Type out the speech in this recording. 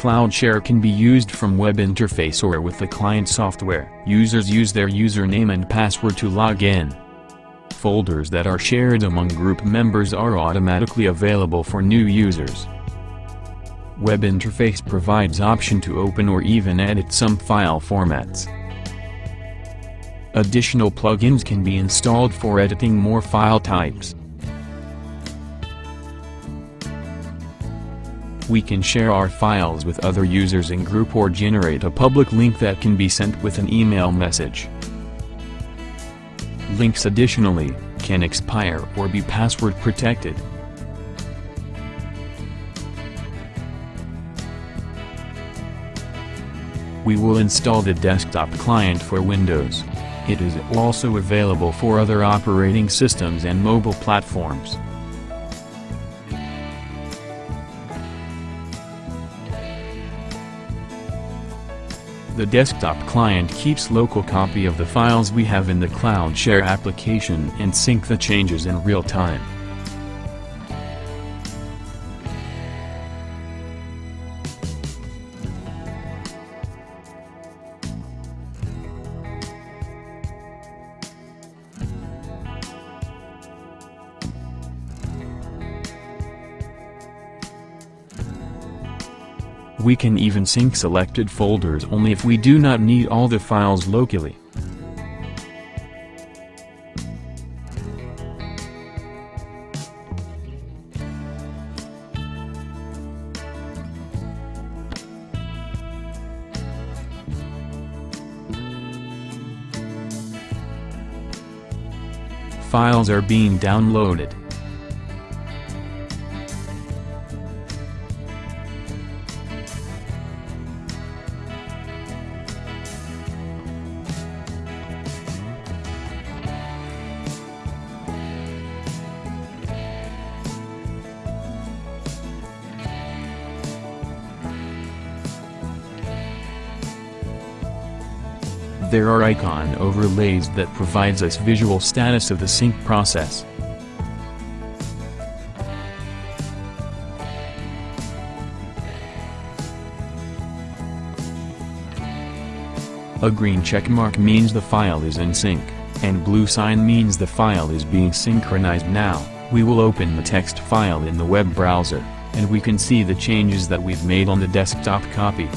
CloudShare can be used from web interface or with the client software. Users use their username and password to log in. Folders that are shared among group members are automatically available for new users. Web interface provides option to open or even edit some file formats. Additional plugins can be installed for editing more file types. We can share our files with other users in group or generate a public link that can be sent with an email message. Links additionally, can expire or be password protected. We will install the desktop client for Windows. It is also available for other operating systems and mobile platforms. The desktop client keeps local copy of the files we have in the CloudShare application and sync the changes in real time. We can even sync selected folders only if we do not need all the files locally. Files are being downloaded. There are icon overlays that provides us visual status of the sync process. A green check mark means the file is in sync, and blue sign means the file is being synchronized now. We will open the text file in the web browser, and we can see the changes that we've made on the desktop copy.